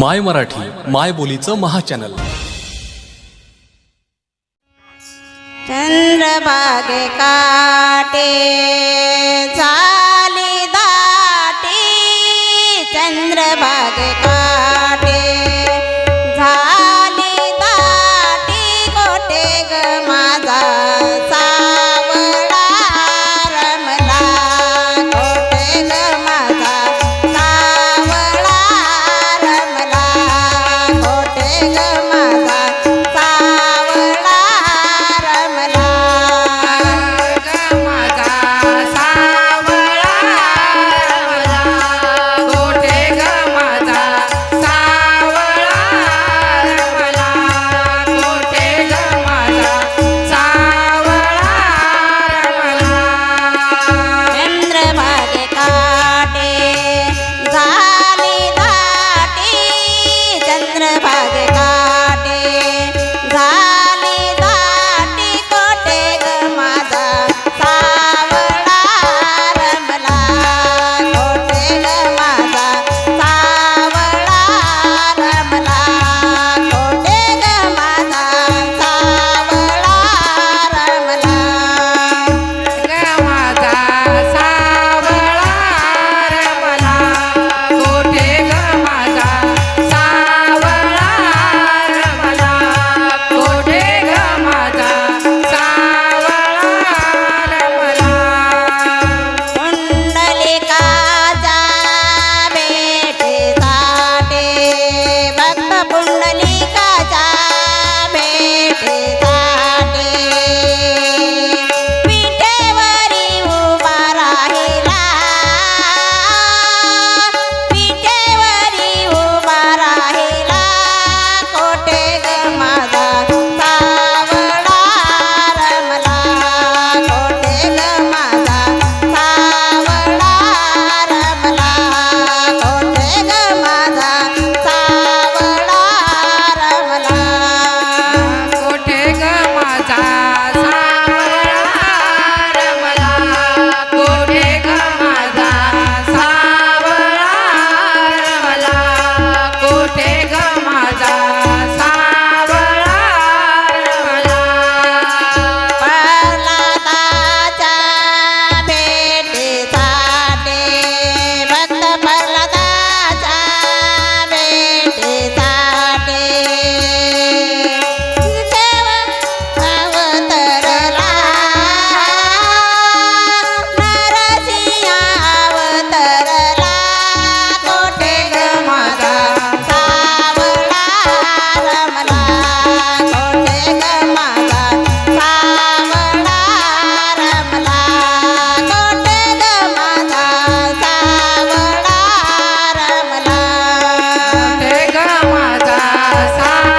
माय मराठी माय बोलीचं महाचॅनल. चंद्रभागे काटे. sa